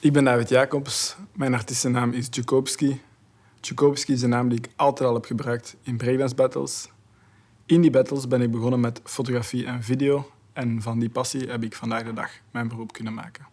Ik ben David Jacobs. Mijn artiestennaam is Tchaikovsky. Tchaikovsky is een naam die ik altijd al heb gebruikt in breakdance battles. In die battles ben ik begonnen met fotografie en video. En van die passie heb ik vandaag de dag mijn beroep kunnen maken.